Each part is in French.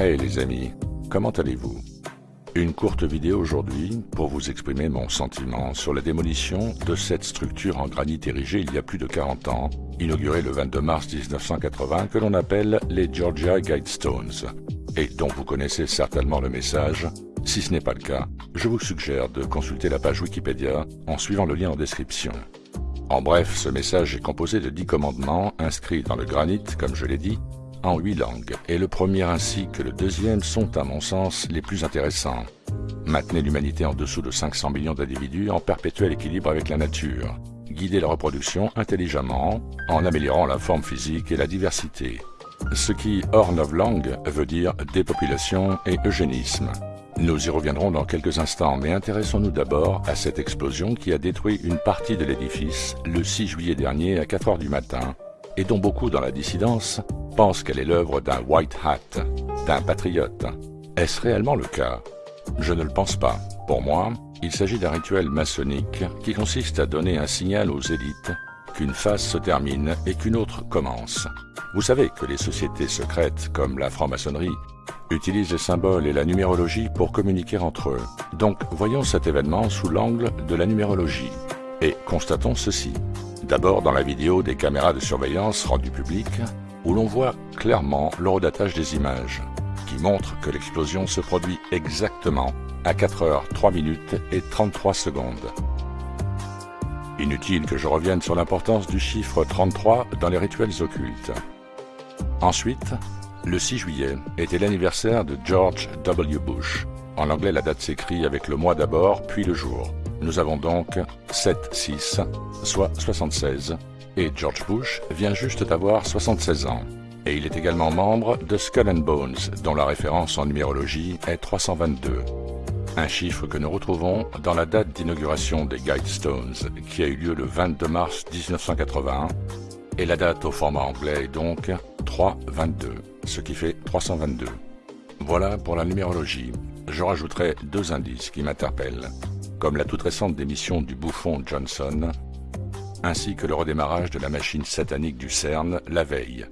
Hey les amis, comment allez-vous? Une courte vidéo aujourd'hui pour vous exprimer mon sentiment sur la démolition de cette structure en granit érigée il y a plus de 40 ans, inaugurée le 22 mars 1980, que l'on appelle les Georgia Guidestones, et dont vous connaissez certainement le message. Si ce n'est pas le cas, je vous suggère de consulter la page Wikipédia en suivant le lien en description. En bref, ce message est composé de dix commandements inscrits dans le granit, comme je l'ai dit, en huit langues, et le premier ainsi que le deuxième sont, à mon sens, les plus intéressants. Maintenez l'humanité en dessous de 500 millions d'individus en perpétuel équilibre avec la nature. Guidez la reproduction intelligemment en améliorant la forme physique et la diversité. Ce qui, hors langues, veut dire dépopulation et eugénisme. Nous y reviendrons dans quelques instants, mais intéressons-nous d'abord à cette explosion qui a détruit une partie de l'édifice le 6 juillet dernier à 4 heures du matin, et dont beaucoup dans la dissidence pensent qu'elle est l'œuvre d'un white hat, d'un patriote. Est-ce réellement le cas? Je ne le pense pas. Pour moi, il s'agit d'un rituel maçonnique qui consiste à donner un signal aux élites qu'une phase se termine et qu'une autre commence. Vous savez que les sociétés secrètes, comme la franc-maçonnerie, utilisent les symboles et la numérologie pour communiquer entre eux. Donc voyons cet événement sous l'angle de la numérologie. Et constatons ceci. D'abord dans la vidéo des caméras de surveillance rendues publiques, où l'on voit clairement l'horodatage des images, qui montre que l'explosion se produit exactement à 4 heures 3 minutes et 33 secondes. Inutile que je revienne sur l'importance du chiffre 33 dans les rituels occultes. Ensuite, le 6 juillet était l'anniversaire de George W. Bush. En anglais, la date s'écrit avec le mois d'abord, puis le jour. Nous avons donc 7-6, soit 76, et George Bush vient juste d'avoir 76 ans. Et il est également membre de Skull and Bones, dont la référence en numérologie est 322. Un chiffre que nous retrouvons dans la date d'inauguration des Guidestones, qui a eu lieu le 22 mars 1981, et la date au format anglais est donc 322, ce qui fait 322. Voilà pour la numérologie. Je rajouterai deux indices qui m'interpellent, comme la toute récente démission du bouffon Johnson, ainsi que le redémarrage de la machine satanique du CERN la veille.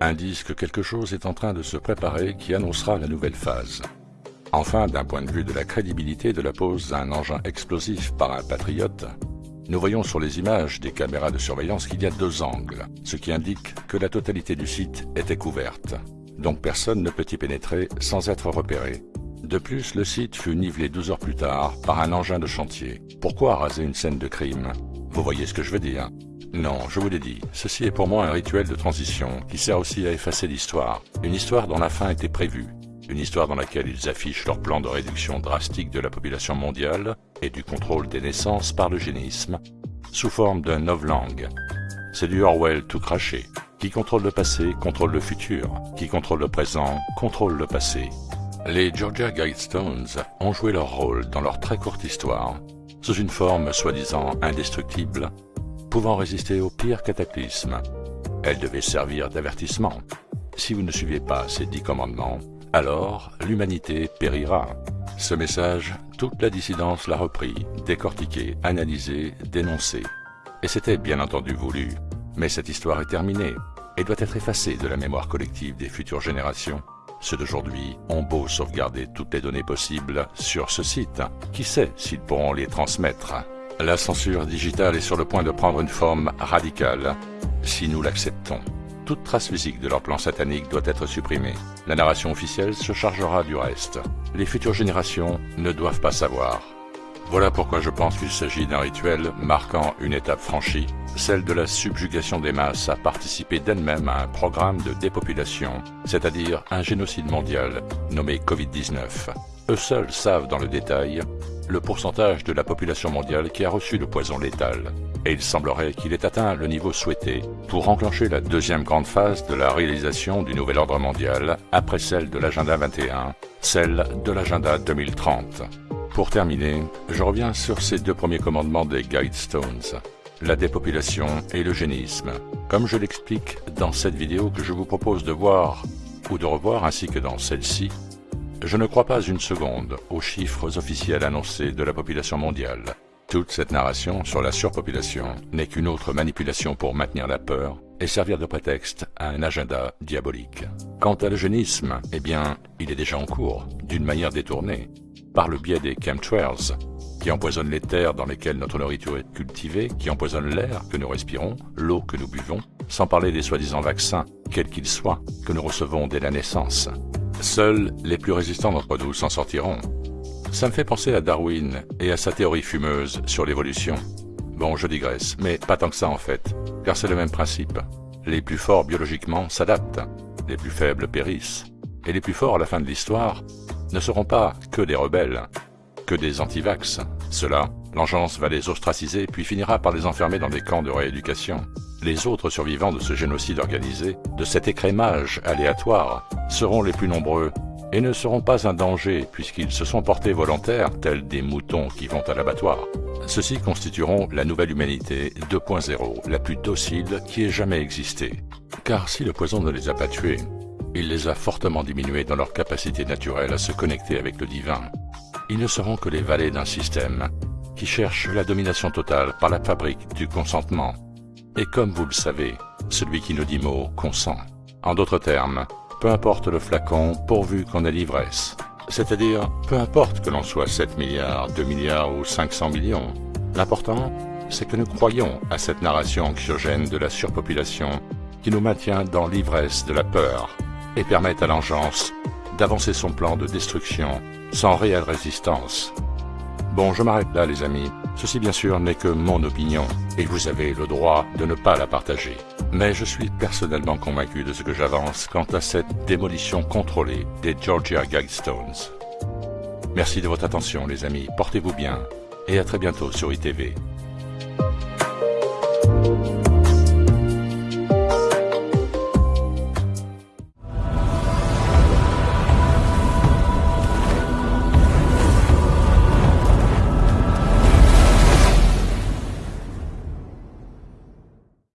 Indice que quelque chose est en train de se préparer qui annoncera la nouvelle phase. Enfin, d'un point de vue de la crédibilité de la pose d'un engin explosif par un patriote, nous voyons sur les images des caméras de surveillance qu'il y a deux angles, ce qui indique que la totalité du site était couverte. Donc personne ne peut y pénétrer sans être repéré. De plus, le site fut nivelé 12 heures plus tard par un engin de chantier. Pourquoi raser une scène de crime? Vous voyez ce que je veux dire Non, je vous l'ai dit, ceci est pour moi un rituel de transition qui sert aussi à effacer l'histoire. Une histoire dont la fin était prévue, une histoire dans laquelle ils affichent leur plan de réduction drastique de la population mondiale et du contrôle des naissances par l'eugénisme, sous forme d'un novlangue. C'est du Orwell tout craché. Qui contrôle le passé, contrôle le futur. Qui contrôle le présent, contrôle le passé. Les Georgia Guidestones ont joué leur rôle dans leur très courte histoire, sous une forme soi-disant indestructible, pouvant résister au pire cataclysme. Elles devaient servir d'avertissement. Si vous ne suivez pas ces dix commandements, alors l'humanité périra. Ce message, toute la dissidence l'a repris, décortiqué, analysé, dénoncé. Et c'était bien entendu voulu. Mais cette histoire est terminée et doit être effacée de la mémoire collective des futures générations. Ceux d'aujourd'hui ont beau sauvegarder toutes les données possibles sur ce site. Qui sait s'ils pourront les transmettre? La censure digitale est sur le point de prendre une forme radicale, si nous l'acceptons toute trace physique de leur plan satanique doit être supprimée. La narration officielle se chargera du reste. Les futures générations ne doivent pas savoir. Voilà pourquoi je pense qu'il s'agit d'un rituel marquant une étape franchie, celle de la subjugation des masses à participer d'elles-mêmes à un programme de dépopulation, c'est-à-dire un génocide mondial nommé Covid-19. Eux seuls savent dans le détail le pourcentage de la population mondiale qui a reçu le poison létal et il semblerait qu'il ait atteint le niveau souhaité pour enclencher la deuxième grande phase de la réalisation du nouvel ordre mondial après celle de l'agenda 21, celle de l'agenda 2030. Pour terminer, je reviens sur ces deux premiers commandements des Guidestones, la dépopulation et l'eugénisme. Comme je l'explique dans cette vidéo que je vous propose de voir ou de revoir ainsi que dans celle-ci, je ne crois pas une seconde aux chiffres officiels annoncés de la population mondiale. Toute cette narration sur la surpopulation n'est qu'une autre manipulation pour maintenir la peur et servir de prétexte à un agenda diabolique. Quant à l'eugénisme, eh bien, il est déjà en cours, d'une manière détournée, par le biais des chemtrails, qui empoisonnent les terres dans lesquelles notre nourriture est cultivée, qui empoisonnent l'air que nous respirons, l'eau que nous buvons, sans parler des soi-disant vaccins, quels qu'ils soient, que nous recevons dès la naissance. Seuls les plus résistants d'entre nous s'en sortiront. Ça me fait penser à Darwin et à sa théorie fumeuse sur l'évolution. Bon, je digresse, mais pas tant que ça en fait, car c'est le même principe. Les plus forts biologiquement s'adaptent, les plus faibles périssent, et les plus forts à la fin de l'histoire ne seront pas que des rebelles, que des antivax. Cela, l'engeance va les ostraciser puis finira par les enfermer dans des camps de rééducation. Les autres survivants de ce génocide organisé, de cet écrémage aléatoire, seront les plus nombreux et ne seront pas un danger puisqu'ils se sont portés volontaires tels des moutons qui vont à l'abattoir. Ceux-ci constitueront la nouvelle humanité 2.0, la plus docile qui ait jamais existé. Car si le poison ne les a pas tués, il les a fortement diminués dans leur capacité naturelle à se connecter avec le divin. Ils ne seront que les valets d'un système qui cherche la domination totale par la fabrique du consentement. Et comme vous le savez, celui qui ne dit mot consent. En d'autres termes, peu importe le flacon pourvu qu'on ait l'ivresse. C'est-à-dire, peu importe que l'on soit 7 milliards, 2 milliards ou 500 millions. L'important, c'est que nous croyons à cette narration anxiogène de la surpopulation qui nous maintient dans l'ivresse de la peur et à l'engeance d'avancer son plan de destruction sans réelle résistance. Bon, je m'arrête là les amis. Ceci bien sûr n'est que mon opinion, et vous avez le droit de ne pas la partager. Mais je suis personnellement convaincu de ce que j'avance quant à cette démolition contrôlée des Georgia Guidestones. Merci de votre attention les amis, portez-vous bien, et à très bientôt sur ITV.